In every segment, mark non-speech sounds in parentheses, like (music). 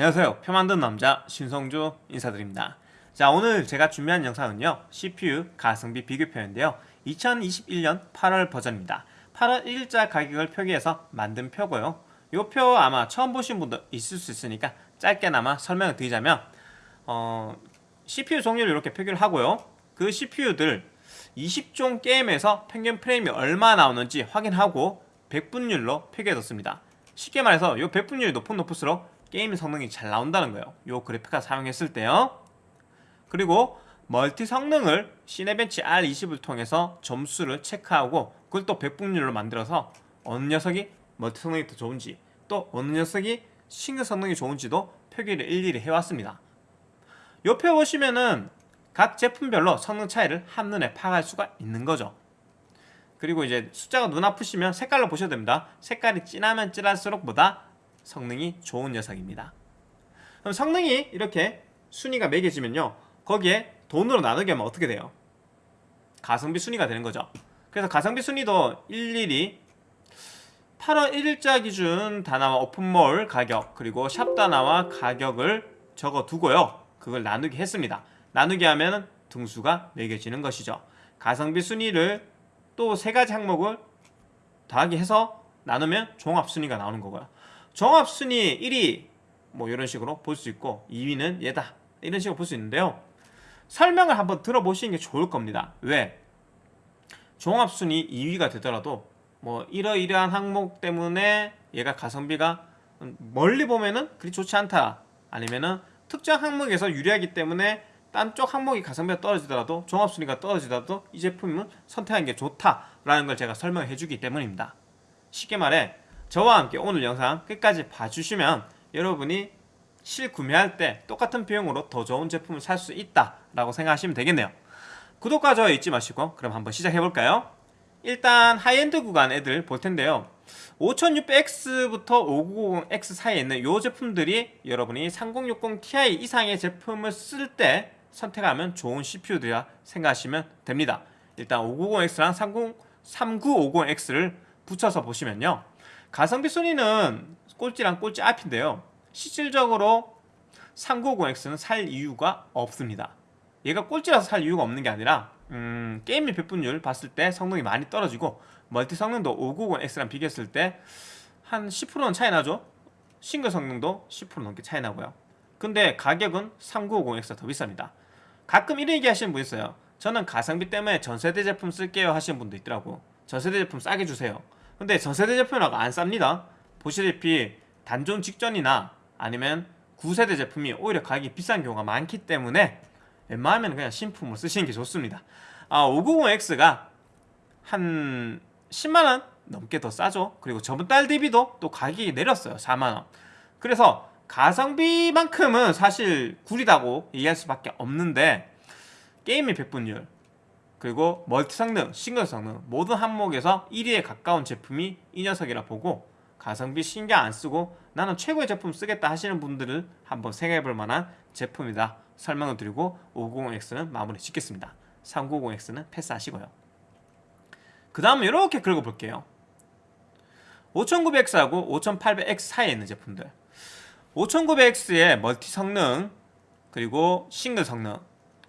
안녕하세요. 표 만든 남자 신성주 인사드립니다. 자 오늘 제가 준비한 영상은요. CPU 가성비 비교표인데요. 2021년 8월 버전입니다. 8월 1일자 가격을 표기해서 만든 표고요. 이표 아마 처음 보신 분도 있을 수 있으니까 짧게나마 설명을 드리자면 어, CPU 종류를 이렇게 표기를 하고요. 그 CPU들 20종 게임에서 평균 프레임이 얼마 나오는지 확인하고 100분율로 표기해뒀습니다. 쉽게 말해서 이 100분율이 높은 높을수록 게임 성능이 잘 나온다는 거예요. 이 그래픽카드 사용했을 때요. 그리고 멀티 성능을 Cinebench R20을 통해서 점수를 체크하고 그걸 또 100분율로 만들어서 어느 녀석이 멀티 성능이 더 좋은지 또 어느 녀석이 싱글 성능이 좋은지도 표기를 일일이 해왔습니다. 옆에 보시면은 각 제품별로 성능 차이를 한눈에 파악할 수가 있는 거죠. 그리고 이제 숫자가 눈 아프시면 색깔로 보셔도 됩니다. 색깔이 진하면 진할수록 보다 성능이 좋은 녀석입니다. 그럼 성능이 이렇게 순위가 매겨지면요 거기에 돈으로 나누게 하면 어떻게 돼요? 가성비 순위가 되는 거죠. 그래서 가성비 순위도 일일이 8월 1일자 기준 다나와 오픈몰 가격 그리고 샵 다나와 가격을 적어 두고요. 그걸 나누기 했습니다. 나누기 하면 등수가 매겨지는 것이죠. 가성비 순위를 또 세 가지 항목을 더하기 해서 나누면 종합순위가 나오는 거고요 종합순위 1위 뭐 이런 식으로 볼 수 있고 2위는 얘다 이런 식으로 볼 수 있는데요. 설명을 한번 들어보시는 게 좋을 겁니다. 왜? 종합순위 2위가 되더라도 뭐 이러이러한 항목 때문에 얘가 가성비가 멀리 보면은 그리 좋지 않다. 아니면은 특정 항목에서 유리하기 때문에 딴 쪽 항목이 가성비가 떨어지더라도 종합순위가 떨어지더라도 이 제품은 선택하는 게 좋다라는 걸 제가 설명해 주기 때문입니다. 쉽게 말해 저와 함께 오늘 영상 끝까지 봐주시면 여러분이 실구매할 때 똑같은 비용으로 더 좋은 제품을 살 수 있다라고 생각하시면 되겠네요. 구독과 좋아요 잊지 마시고 그럼 한번 시작해볼까요? 일단 하이엔드 구간 애들 볼 텐데요. 5600X부터 5990X 사이에 있는 이 제품들이 여러분이 3060 Ti 이상의 제품을 쓸 때 선택하면 좋은 CPU들이라 생각하시면 됩니다. 일단 590X랑 30, 3950X를 붙여서 보시면요 가성비 순위는 꼴찌랑 꼴찌 앞인데요. 실질적으로 3950X는 살 이유가 없습니다. 얘가 꼴찌라서 살 이유가 없는 게 아니라 음, 게임의 배분율 봤을 때 성능이 많이 떨어지고 멀티 성능도 590X랑 비교했을 때 한 10%는 차이 나죠? 싱글 성능도 10% 넘게 차이 나고요. 근데 가격은 3950X가 더 비쌉니다. 가끔 이런 얘기 하시는 분 있어요. 저는 가성비 때문에 전세대 제품 쓸게요 하시는 분도 있더라고. 전세대 제품 싸게 주세요 근데 전세대 제품이라고 안 쌉니다. 보시다시피 단종 직전이나 아니면 9세대 제품이 오히려 가격이 비싼 경우가 많기 때문에 웬만하면 그냥 신품을 쓰시는 게 좋습니다. 아 590X가 한 10만원 넘게 더 싸죠. 그리고 저번 달 대비도 또 가격이 내렸어요. 4만원. 그래서 가성비만큼은 사실 구리다고 얘기할 수밖에 없는데 게임의 백분율 그리고 멀티 성능, 싱글 성능 모든 항목에서 1위에 가까운 제품이 이 녀석이라 보고 가성비 신경 안 쓰고 나는 최고의 제품 쓰겠다 하시는 분들을 한번 생각해 볼 만한 제품이다 설명을 드리고 590X는 마무리 짓겠습니다. 390X는 패스하시고요. 그 다음은 이렇게 긁어볼게요. 5900X하고 5800X 사이에 있는 제품들. 5900X의 멀티 성능 그리고 싱글 성능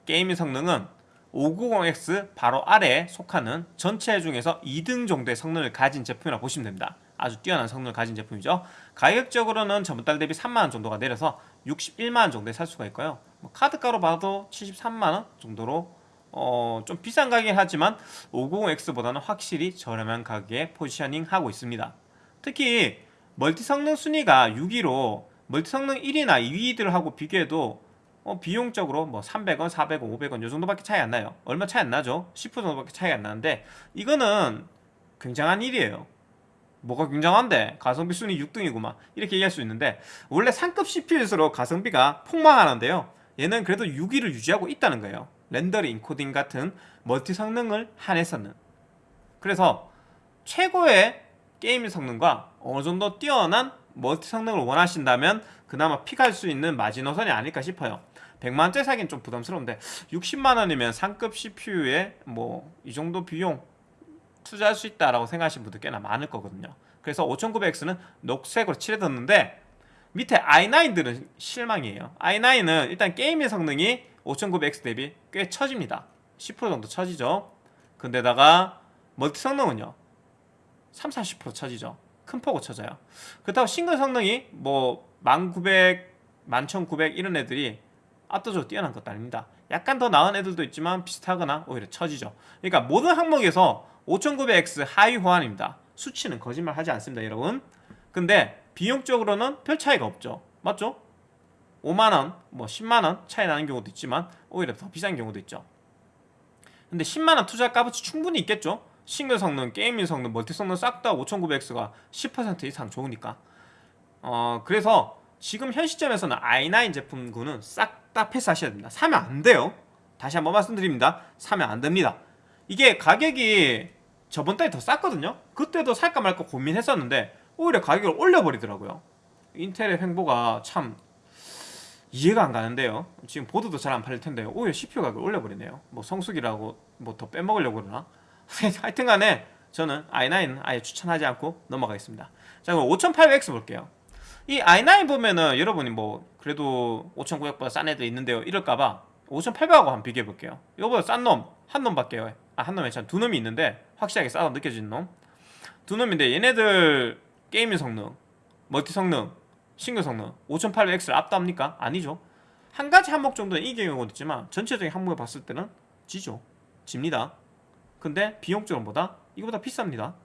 게이밍 성능은 590X 바로 아래에 속하는 전체 중에서 2등 정도의 성능을 가진 제품이라 고 보시면 됩니다. 아주 뛰어난 성능을 가진 제품이죠. 가격적으로는 전달 대비 3만원 정도가 내려서 61만원 정도에 살 수가 있고요. 뭐 카드가로 봐도 73만원 정도로 어, 좀 비싼 가격이긴 하지만 590X보다는 확실히 저렴한 가격에 포지셔닝 하고 있습니다. 특히 멀티 성능 순위가 6위로 멀티 성능 1위나 2위들하고 비교해도 어, 비용적으로 뭐 300원, 400원, 500원 요 정도밖에 차이 안 나요. 얼마 차이 안 나죠? 10% 정도밖에 차이 안 나는데 이거는 굉장한 일이에요. 뭐가 굉장한데? 가성비 순위 6등이구만. 이렇게 얘기할 수 있는데 원래 상급 CPU일수록 가성비가 폭망하는데요. 얘는 그래도 6위를 유지하고 있다는 거예요. 렌더링, 인코딩 같은 멀티 성능을 한해서는. 그래서 최고의 게임 성능과 어느 정도 뛰어난 멀티 성능을 원하신다면 그나마 pick할 수 있는 마지노선이 아닐까 싶어요 100만원짜리 사기는 좀 부담스러운데 60만원이면 상급 CPU에 뭐 이 정도 비용 투자할 수 있다라고 생각하시는 분들 꽤나 많을 거거든요 그래서 5900X는 녹색으로 칠해뒀는데 밑에 i9들은 실망이에요. i9은 일단 게임의 성능이 5900X 대비 꽤 처집니다. 10% 정도 처지죠. 근데다가 멀티 성능은요. 3, 40% 처지죠. 큰 폭으로 쳐져요. 그렇다고 싱글 성능이 뭐 1900, 11900 이런 애들이 압도적으로 뛰어난 것도 아닙니다. 약간 더 나은 애들도 있지만 비슷하거나 오히려 처지죠. 그러니까 모든 항목에서 5900X 하위 호환입니다. 수치는 거짓말 하지 않습니다, 여러분. 근데 비용적으로는 별 차이가 없죠. 맞죠? 5만원, 뭐 10만원 차이 나는 경우도 있지만 오히려 더 비싼 경우도 있죠. 근데 10만원 투자 값어치 충분히 있겠죠? 싱글 성능, 게이밍 성능, 멀티 성능 싹 다 5900X가 10% 이상 좋으니까. 어, 그래서 지금 현 시점에서는 i9 제품군은 싹 다 패스하셔야 됩니다. 사면 안 돼요. 다시 한번 말씀드립니다. 사면 안 됩니다. 이게 가격이 저번 달에 더 쌌거든요. 그때도 살까 말까 고민했었는데 오히려 가격을 올려버리더라고요. 인텔의 횡보가 참 이해가 안 가는데요. 지금 보드도 잘 안 팔릴 텐데 오히려 CPU 가격을 올려버리네요. 뭐 성수기라고 뭐 더 빼먹으려고 그러나? (laughs) 하여튼 간에 저는 i9 아예 추천하지 않고 넘어가겠습니다. 자 그럼 5800X 볼게요. 이 i9 보면은 여러분이 뭐 그래도 5900보다 싼 애들 있는데요. 이럴까봐 5800하고 한번 비교해 볼게요. 이거보다 싼 놈 한 놈밖에 아 한 놈 에 참 두 놈이 있는데 확실하게 싸서 느껴지는 놈. 두 놈인데 얘네들 게이밍 성능, 멀티 성능, 싱글 성능 5800X를 압도합니까? 아니죠. 한 가지 항목 정도는 이기는 경우도 있지만 전체적인 항목을 봤을 때는 지죠. 집니다. 근데 비용적으로보다 이거보다 비쌉니다.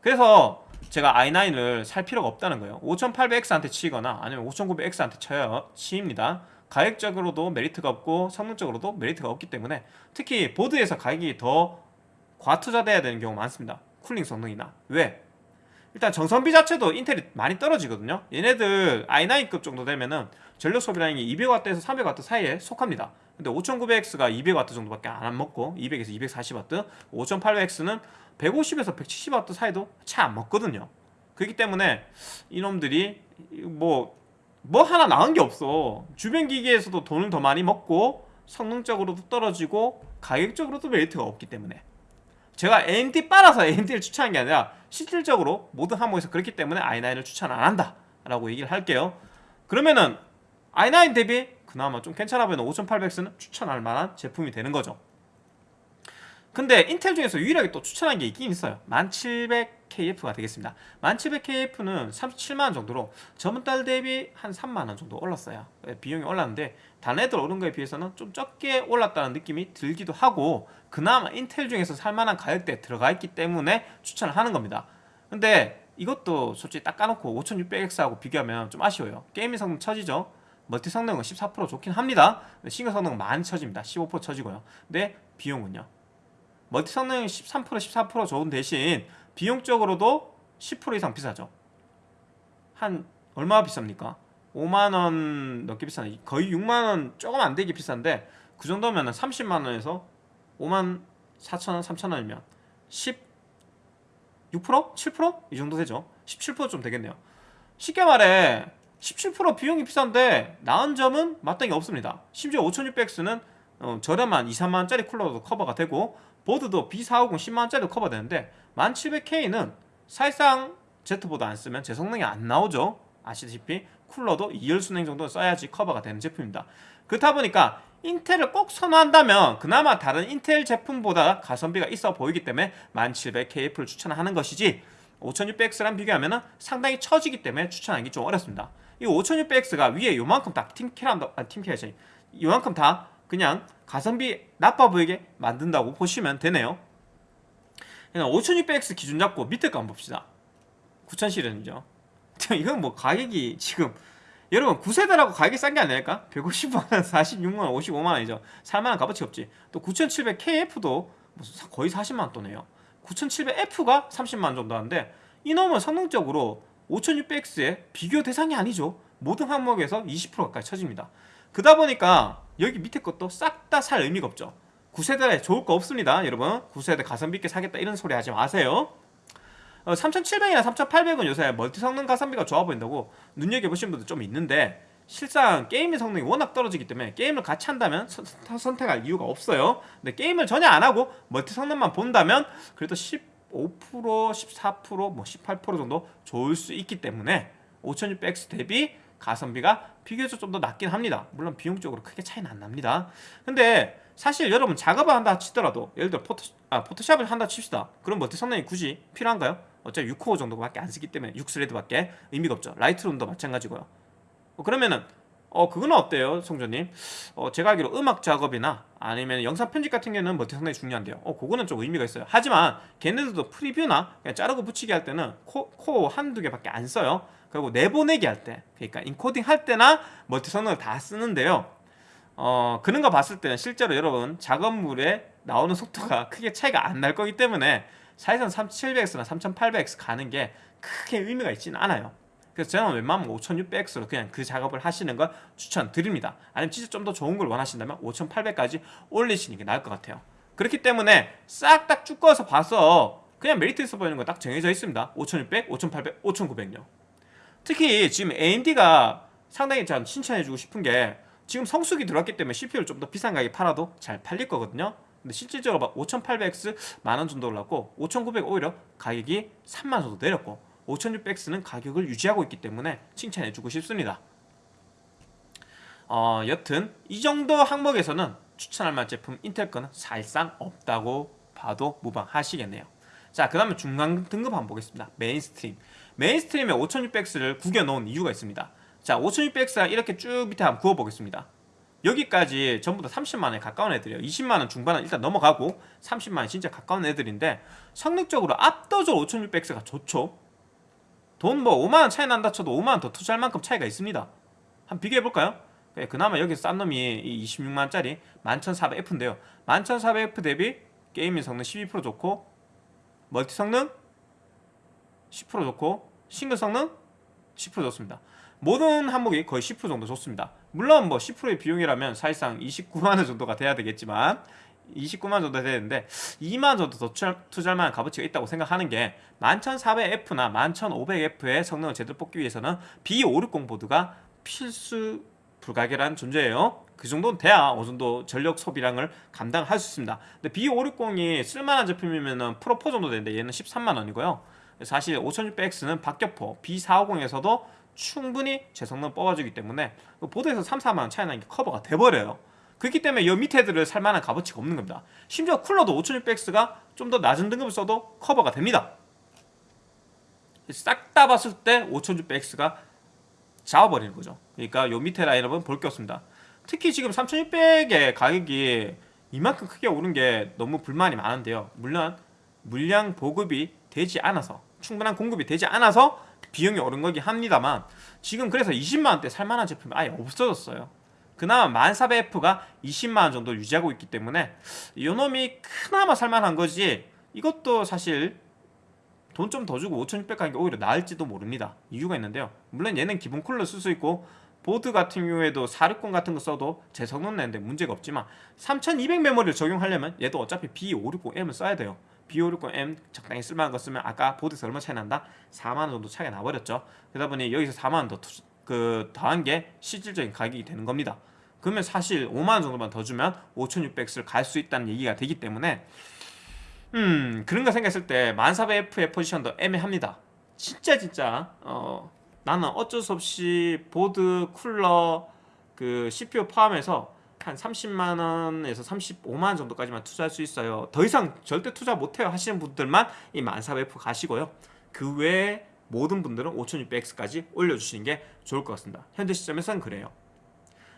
그래서 제가 i9을 살 필요가 없다는 거예요. 5800X한테 치이거나 아니면 5900X한테 치여요. 치입니다. 가격적으로도 메리트가 없고 성능적으로도 메리트가 없기 때문에 특히 보드에서 가격이 더 과투자돼야 되는 경우가 많습니다. 쿨링 성능이나 왜? 일단 전성비 자체도 인텔이 많이 떨어지거든요. 얘네들 i9급 정도 되면은 전력 소비량이 200W에서 300W 사이에 속합니다. 근데 5900X가 200W 정도밖에 안 먹고 200에서 240W, 5800X는 150에서 170W 사이도 채 안 먹거든요. 그렇기 때문에 이놈들이 뭐뭐 하나 나은 게 없어. 주변 기기에서도 돈을 더 많이 먹고 성능적으로도 떨어지고 가격적으로도 메리트가 없기 때문에 제가 AMD 빨아서 AMD를 추천한 게 아니라 실질적으로 모든 항목에서 그렇기 때문에 i9을 추천 안 한다 라고 얘기를 할게요. 그러면은 i9 대비 그나마 좀 괜찮아 보이는 5800X는 추천할 만한 제품이 되는 거죠. 근데 인텔 중에서 유일하게 또 추천한 게 있긴 있어요 11700KF가 되겠습니다. 11700KF는 37만원 정도로 저번 달 대비 한 3만원 정도 올랐어요. 비용이 올랐는데 다른 애들 오른 거에 비해서는 좀 적게 올랐다는 느낌이 들기도 하고 그나마 인텔 중에서 살만한 가격대에 들어가 있기 때문에 추천을 하는 겁니다. 근데 이것도 솔직히 딱 까놓고 5600X하고 비교하면 좀 아쉬워요. 게이밍 성능 처지죠? 멀티 성능은 14% 좋긴 합니다. 싱글 성능은 많이 처집니다. 15% 처지고요. 근데 비용은요? 멀티 성능이 13% 14% 좋은 대신 비용적으로도 10% 이상 비싸죠. 한 얼마 비쌉니까? 5만원 넘게 비싸네. 거의 6만원 조금 안 되게 비싼데 그 정도면 30만원에서 5만 4천원 3천원이면 16% 7%? 이 정도 되죠. 17%좀 되겠네요. 쉽게 말해 17% 비용이 비싼데 나은 점은 마땅히 없습니다. 심지어 5600X는 어, 저렴한 2, 3만원짜리 쿨러도 커버가 되고 보드도 B450 10만원짜리도 커버되는데 1700K는 사실상 Z보드 안 쓰면 제 성능이 안 나오죠. 아시다시피 쿨러도 2열 순행 정도 써야지 커버가 되는 제품입니다. 그렇다 보니까 인텔을 꼭 선호한다면 그나마 다른 인텔 제품보다 가성비가 있어 보이기 때문에 1700KF를 추천하는 것이지 5600X랑 비교하면 상당히 처지기 때문에 추천하기 좀 어렵습니다. 이 5600X가 위에 요만큼 다 팀캐란다 아 팀캐라지 요만큼 다 그냥 가성비 나빠 보이게 만든다고 보시면 되네요 5600X 기준 잡고 밑에 거 한번 봅시다. 9000 시리즈죠 (laughs) 이건 뭐 가격이 지금 여러분 9세대라고 가격이 싼 게 아닐까? 150만원, 46만원, 55만원이죠. 살만한 값어치 없지. 또 9700KF도 거의 40만원 또네요. 9700F가 30만원 정도 하는데 이놈은 성능적으로 5600X의 비교 대상이 아니죠. 모든 항목에서 20% 가까이 쳐집니다. 그러다 보니까 여기 밑에 것도 싹 다 살 의미가 없죠 9세대 좋을 거 없습니다 여러분 9세대 가성비 있게 사겠다 이런 소리 하지 마세요 3700이나 어, 3800은 요새 멀티 성능 가성비가 좋아 보인다고 눈여겨보신 분들 좀 있는데 실상 게임의 성능이 워낙 떨어지기 때문에 게임을 같이 한다면 선, 선택할 이유가 없어요 근데 게임을 전혀 안하고 멀티 성능만 본다면 그래도 15% 14%뭐 18% 정도 좋을 수 있기 때문에 5600X 대비 가성비가 비교적 좀 더 낫긴 합니다. 물론 비용적으로 크게 차이는 안 납니다. 근데 사실 여러분 작업을 한다 치더라도 예를 들어 포토, 아, 포토샵을 한다 칩시다. 그럼 멀티 성능이 굳이 필요한가요? 어차피 6코어 정도밖에 안 쓰기 때문에 6스레드밖에 의미가 없죠. 라이트룸도 마찬가지고요. 어, 그러면은 어 그거는 어때요, 송조님? 어 제가 알기로 음악 작업이나 아니면 영상 편집 같은 경우는 멀티 상당히 중요한데요. 어 그거는 좀 의미가 있어요. 하지만 걔네들도 프리뷰나 그냥 자르고 붙이기 할 때는 코, 코어 한두 개밖에 안 써요. 그리고 내보내기 할 때, 그러니까 인코딩 할 때나 멀티 성능을 다 쓰는데요. 어 그런 거 봤을 때는 실제로 여러분 작업물에 나오는 속도가 크게 차이가 안 날 거기 때문에 사실상 3700X나 3800X 가는 게 크게 의미가 있지는 않아요. 그래서 저는 웬만하면 5600X로 그냥 그 작업을 하시는 걸 추천드립니다. 아니면 진짜 좀 더 좋은 걸 원하신다면 5800까지 올리시는 게 나을 것 같아요. 그렇기 때문에 싹 딱 쭉 꺼서 봐서 그냥 메리트 있어 보이는 거 딱 정해져 있습니다. 5600, 5800, 5900요. 특히 지금 AMD가 상당히 전 칭찬해주고 싶은 게 지금 성수기 들어왔기 때문에 CPU를 좀 더 비싼 가격에 팔아도 잘 팔릴 거거든요. 근데 실질적으로 막 5800X 만 원 정도 올랐고 5900 오히려 가격이 3만 정도 내렸고 5600X는 가격을 유지하고 있기 때문에 칭찬해주고 싶습니다. 어, 여튼 이 정도 항목에서는 추천할 만한 제품 인텔 거는 사실상 없다고 봐도 무방하시겠네요. 자, 그 다음에 중간 등급 한번 보겠습니다. 메인스트림. 메인스트림에 5600X를 구겨놓은 이유가 있습니다. 자, 5600X가 이렇게 쭉 밑에 한번 그어보겠습니다. 여기까지 전부 다 30만원에 가까운 애들이에요. 20만원 중반은 일단 넘어가고 30만원 진짜 가까운 애들인데 성능적으로 압도적으로 5600X가 좋죠. 돈 뭐 5만원 차이 난다 쳐도 5만원 더 투자할 만큼 차이가 있습니다. 한번 비교해볼까요? 그나마 여기 싼 놈이 이 26만원짜리 11400F인데요. 11400F 대비 gaming 성능 12% 좋고 멀티 성능 10% 좋고 싱글 성능 10% 좋습니다 모든 항목이 거의 10% 정도 좋습니다. 물론 뭐 10%의 비용이라면 사실상 29만원 정도가 돼야 되겠지만 29만 정도 되는데 2만 정도 더 투자할 만한 값어치가 있다고 생각하는 게 11400F나 11500F의 성능을 제대로 뽑기 위해서는 B560 보드가 필수 불가결한 존재예요. 그 정도는 돼야 어느 정도 전력 소비량을 감당할 수 있습니다. 근데 B560이 쓸만한 제품이면 프로4 정도 되는데 얘는 13만원이고요. 사실 5600X는 박격포 B450에서도 충분히 제 성능 뽑아주기 때문에 그 보드에서 3, 4만원 차이 나는 게 커버가 돼버려요. 그렇기 때문에 이 밑에 들을 살만한 값어치가 없는 겁니다. 심지어 쿨러도 5600X가 좀 더 낮은 등급을 써도 커버가 됩니다. 싹 다 봤을 때 5600X가 잡아버리는 거죠. 그러니까 요 밑에 라인업은 볼 게 없습니다. 특히 지금 3600의 가격이 이만큼 크게 오른 게 너무 불만이 많은데요. 물론 물량 보급이 되지 않아서 충분한 공급이 되지 않아서 비용이 오른 거긴 합니다만 지금 그래서 20만원대 살만한 제품이 아예 없어졌어요. 그나마 1400F가 20만원 정도 유지하고 있기 때문에 요놈이 그나마 살만한 거지 이것도 사실 돈 좀 더 주고 5600 가는 게 오히려 나을지도 모릅니다. 이유가 있는데요. 물론 얘는 기본 쿨러 쓸 수 있고 보드 같은 경우에도 460 같은 거 써도 제 성능 내는데 문제가 없지만 3200 메모리를 적용하려면 얘도 어차피 B560M을 써야 돼요 B560M 적당히 쓸만한 거 쓰면 아까 보드에서 얼마 차이 난다? 4만원 정도 차이가 나버렸죠. 그러다 보니 여기서 4만원 더 투, 그 더한 게 실질적인 가격이 되는 겁니다. 그러면 사실 5만원 정도만 더 주면 5600X를 갈 수 있다는 얘기가 되기 때문에 음 그런 거 생각했을 때 1400F의 포지션도 애매합니다. 진짜 진짜 어 나는 어쩔 수 없이 보드, 쿨러, 그 CPU 포함해서 한 30만원에서 35만원 정도까지만 투자할 수 있어요. 더 이상 절대 투자 못해요 하시는 분들만 이 1400F 가시고요. 그 외에 모든 분들은 5600X까지 올려주시는 게 좋을 것 같습니다. 현재 시점에서는 그래요.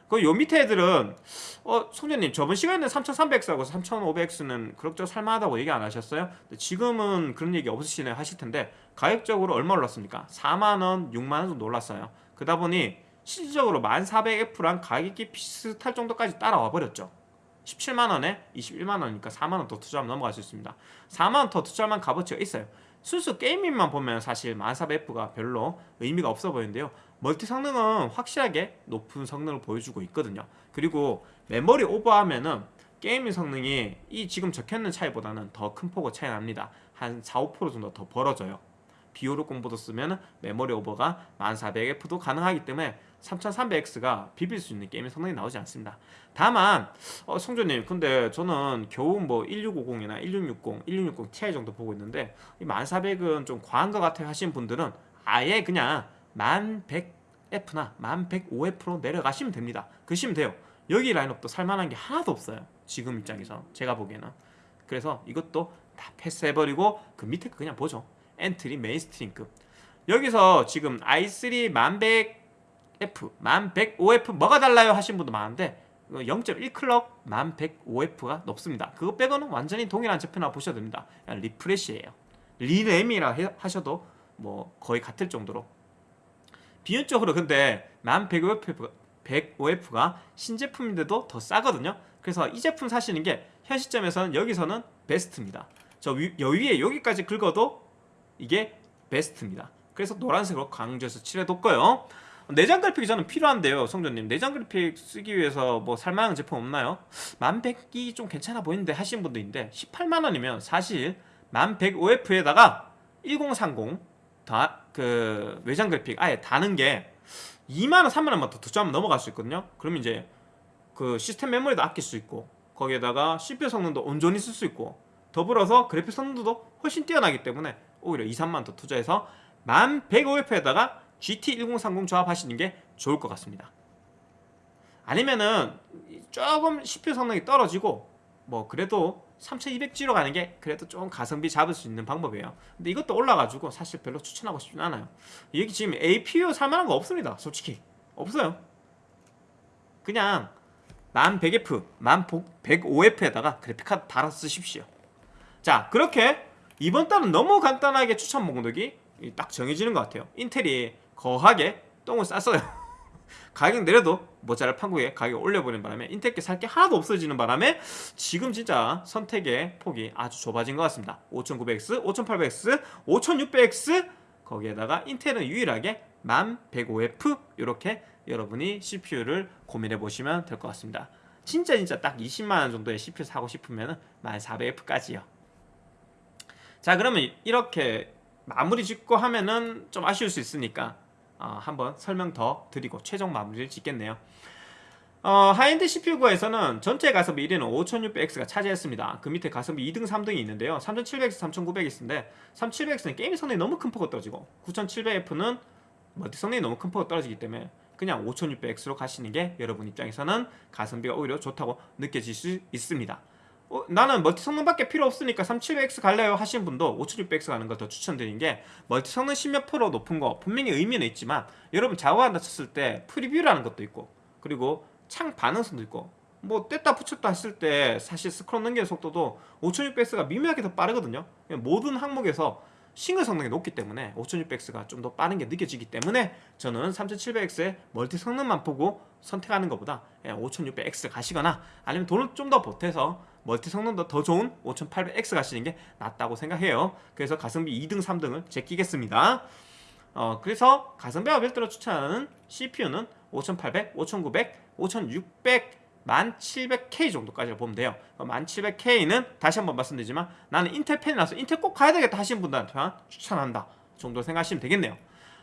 그요 밑에 애들은 어 송년님 저번 시간에는 3300X하고 3500X는 그럭저럭 살만하다고 얘기 안 하셨어요? 지금은 그런 얘기 없으시네 하실 텐데 가격적으로 얼마 올랐습니까? 4만원, 6만원 정도 올랐어요. 그러다 보니 실질적으로 1400F랑 가격이 비슷할 정도까지 따라와 버렸죠. 17만원에 21만원이니까 4만원 더 투자하면 넘어갈 수 있습니다. 4만원 더 투자할 만 값어치가 있어요. 순수 게이밍만 보면 사실 1400F가 별로 의미가 없어 보이는데요. 멀티 성능은 확실하게 높은 성능을 보여주고 있거든요. 그리고 메모리 오버하면은 gaming 성능이 이 지금 적혀있는 차이보다는 더 큰 폭의 차이 납니다. 한 4, 5% 정도 더 벌어져요. B560보드 쓰면 메모리 오버가 1400F도 가능하기 때문에 3300X가 비빌 수 있는 게임의 성능이 나오지 않습니다 다만 어, 성조님 근데 저는 겨우 뭐 1650이나 1660, 1660 Ti 정도 보고 있는데 이 1400은 좀 과한 것 같아 하시는 분들은 아예 그냥 1100 1100F나 1105F로 내려가시면 됩니다. 그러시면 돼요. 여기 라인업도 살만한 게 하나도 없어요. 지금 입장에서 제가 보기에는 그래서 이것도 다 패스해버리고 그 밑에 거 그냥 보죠. 엔트리 mainstream급 여기서 지금 i3 1100F, 1105F 뭐가 달라요 하신 분도 많은데 0.1 clock 1105F가 높습니다. 그거 빼고는 완전히 동일한 제품이라 보셔도 됩니다. refresh예요. 리램이라 해- 하셔도 뭐 거의 같을 정도로 비용적으로 근데 1105F가 105F가 신제품인데도 더 싸거든요. 그래서 이 제품 사시는 게 현 시점에서는 여기서는 베스트입니다. 저 위, 여위에 여기까지 긁어도 이게 베스트입니다. 그래서 노란색으로 강조해서 칠해뒀고요. 내장 그래픽이 저는 필요한데요, 성조님. 내장 그래픽 쓰기 위해서 뭐 살만한 제품 없나요? 1100이 좀 괜찮아 보이는데 하시는 분도 있는데 18만 원이면 사실 1105F에다가 1030 다 그 외장 그래픽 아예 다는 게 2만 원, 3만 원만 더 투자하면 넘어갈 수 있거든요. 그러면 이제 그 시스템 메모리도 아낄 수 있고 거기에다가 CPU 성능도 온전히 쓸 수 있고 더불어서 그래픽 성능도 훨씬 뛰어나기 때문에 오히려 2, 3만 더 투자해서 1105F에다가 GT1030 조합하시는 게 좋을 것 같습니다. 아니면은 조금 CPU 성능이 떨어지고 뭐 그래도 3200G로 가는 게 그래도 좀 가성비 잡을 수 있는 방법이에요. 근데 이것도 올라가지고 사실 별로 추천하고 싶진 않아요. 여기 지금 APU 살만한 거 없습니다. 솔직히 없어요. 그냥 1100F, 1105F에다가 그래픽카드 달아서 쓰십시오. 자 그렇게 이번 달은 너무 간단하게 추천 목록이 딱 정해지는 것 같아요. 인텔이 거하게 똥을 쌌어요. (laughs) 가격 내려도 모자랄 판국에 가격 올려버리는 바람에 인텔께 살게 하나도 없어지는 바람에 지금 진짜 선택의 폭이 아주 좁아진 것 같습니다. 5900X, 5800X, 5600X 거기에다가 인텔은 유일하게 1105F 이렇게 여러분이 CPU를 고민해 보시면 될 것 같습니다. 진짜 진짜 딱 20만 원 정도의 CPU 사고 싶으면 1400F까지요. 자 그러면 이렇게 마무리 짓고 하면은 좀 아쉬울 수 있으니까 어, 한번 설명 더 드리고 최종 마무리를 짓겠네요. 어, high-end CPU에서는 전체 가성비 1위는 5600X가 차지했습니다. 그 밑에 가성비 2등, 3등이 있는데요. 3700X, 3900X인데 3700X는 게임 성능이 너무 큰 폭으로 떨어지고 9700F는 멀티 성능이 너무 큰 폭으로 떨어지기 때문에 그냥 5600X로 가시는 게 여러분 입장에서는 가성비가 오히려 좋다고 느껴질 수 있습니다. 어, 나는 멀티 성능밖에 필요 없으니까 3700X 갈래요 하시는 분도 5600X 가는 걸 더 추천드리는 게 멀티 성능 10몇 프로 높은 거 분명히 의미는 있지만 여러분 작업한다 쳤을 때 preview라는 것도 있고 그리고 창 반응성도 있고 뭐 뗐다 붙였다 했을 때 사실 스크롤 넘기는 속도도 5600X가 미묘하게 더 빠르거든요. 모든 항목에서 싱글 성능이 높기 때문에 5600X가 좀 더 빠른 게 느껴지기 때문에 저는 3700X의 멀티 성능만 보고 선택하는 것보다 5600X 가시거나 아니면 돈을 좀 더 보태서 멀티 성능도 더 좋은 5800X 가시는 게 낫다고 생각해요. 그래서 가성비 2등 3등을 제끼겠습니다. 어, 그래서 가성비와 별도로 추천하는 CPU는 5800, 5900, 5600 1700K 정도까지 보면 돼요. 1700K는 다시 한번 말씀드리지만 나는 인텔 팬이라서 인텔 꼭 가야 되겠다 하시는 분들한테만 추천한다 정도 생각하시면 되겠네요.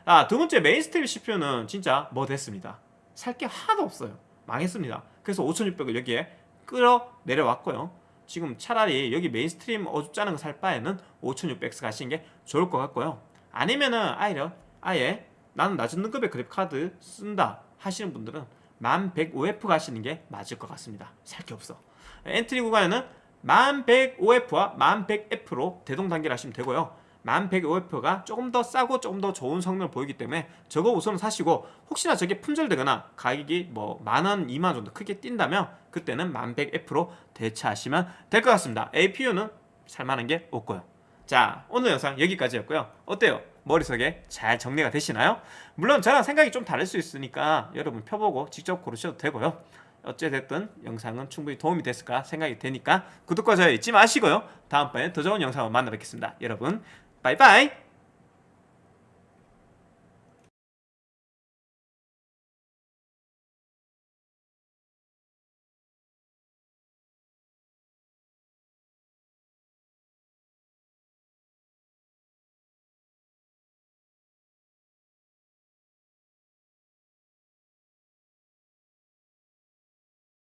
아, 두 번째 mainstream CPU는 진짜 뭐 됐습니다. 살 게 하나도 없어요. 망했습니다. 그래서 5600을 여기에 끌어 내려왔고요. 지금 차라리 여기 mainstream 어줍잖은 거 살 바에는 5600X 가시는 게 좋을 것 같고요. 아니면은 아예, 아예 나는 낮은 등급의 그래픽카드 쓴다 하시는 분들은 1105F 가시는 게 맞을 것 같습니다. 살 게 없어. 엔트리 구간에는 1105F와 1100F로 대동단결 하시면 되고요 1105F가 조금 더 싸고 조금 더 좋은 성능을 보이기 때문에 저거 우선 사시고 혹시나 저게 품절되거나 가격이 뭐 만원, 2만원 정도 크게 뛴다면 그때는 1100F로 대체하시면 될 것 같습니다. APU는 살만한 게 없고요. 자 오늘 영상 여기까지였고요. 어때요? 머릿속에 잘 정리가 되시나요? 물론 저랑 생각이 좀 다를 수 있으니까 여러분 펴보고 직접 고르셔도 되고요. 어찌됐든 영상은 충분히 도움이 됐을까 생각이 되니까 구독과 좋아요 잊지 마시고요. 다음번에 더 좋은 영상으로 만나 뵙겠습니다. 여러분 바이바이